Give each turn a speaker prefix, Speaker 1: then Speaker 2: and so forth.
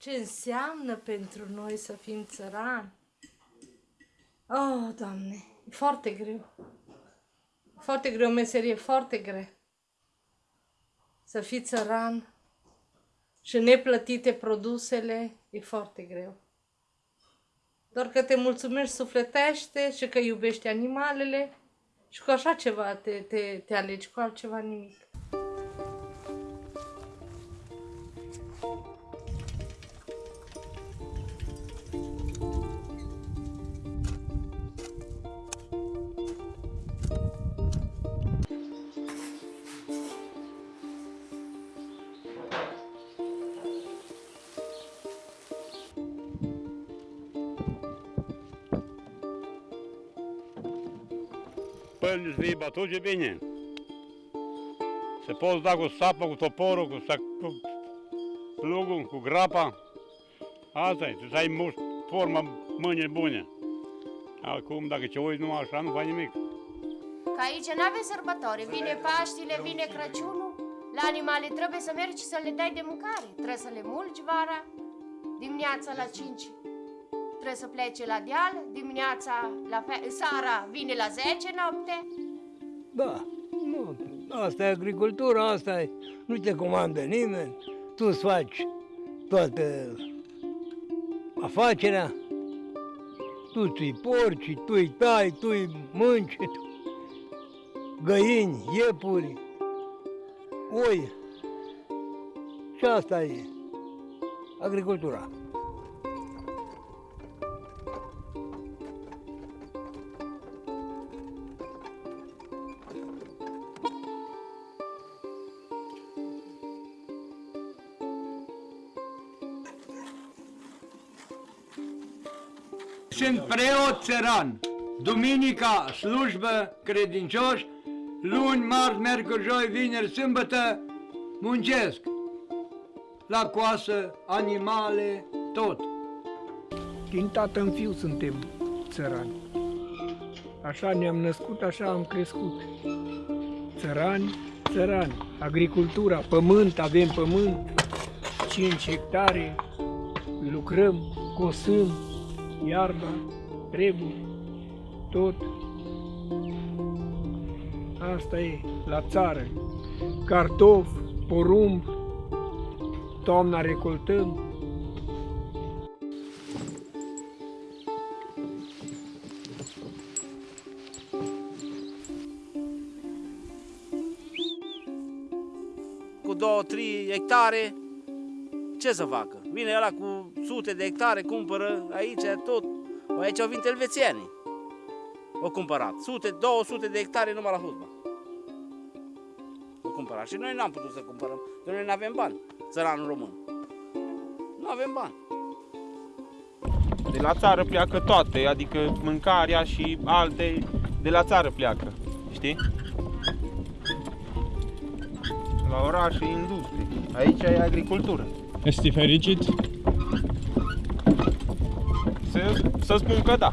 Speaker 1: ce înseamnă pentru noi să fim țărani. Oh, Doamne, e foarte greu. Foarte greu, o meserie foarte grea. Să fii țăran și neplătite produsele e foarte greu. Doar că te mulțumești sufletește și că iubești animalele și cu așa ceva te, te, te alegi, cu altceva nimic.
Speaker 2: Pălnici vei bătut, e bine. Se poți da cu sapă, cu toporul, cu, sac, cu plugul, cu grapa. Asta e, să ai muș, formă, mâini bune. Acum, dacă ce uiți numai așa, nu faci nimic.
Speaker 3: Că aici nu avem sărbători. Vine Paștile, vine Crăciunul. La animale trebuie să mergi și să le dai de mâncare. Trebuie să le mulgi vara, dimineața la 5 trebuie să plece la deal, dimineața, la fe- seara vine la 10 noapte.
Speaker 4: Da, nu, asta e agricultura, asta e, nu te comandă nimeni, tu îți faci toată afacerea, tu ți porci, tu îi tai, tu îi mânci, tu, găini, iepuri, oi. Și asta e agricultura.
Speaker 5: Sunt preot țăran. Duminica slujbă credincioși, luni, marți, miercuri, joi, vineri, sâmbătă muncesc. La coasă, animale, tot.
Speaker 6: Din tată în fiu suntem țărani. Așa ne-am născut, așa am crescut. Țărani, țărani. Agricultura, pământ, avem pământ, 5 hectare, lucrăm, cosăm, iarba, trebuie, tot. Asta e, la țară. Cartof, porumb, toamna recoltăm,
Speaker 7: cu 2-3 hectare, ce să facă? Vine ăla cu sute de hectare, cumpără aici tot. Aici au venit elvețienii. Au cumpărat. Sute, 200 de hectare numai la hudba. Au cumpărat. Și noi n-am putut să cumpărăm, că noi nu avem bani, țăranul român. Nu avem bani.
Speaker 8: De la țară pleacă toate, adică mâncarea și alte de la țară pleacă, știi? La oraș e industrie, aici e agricultură.
Speaker 9: Ești fericit?
Speaker 8: Să, să spun că da.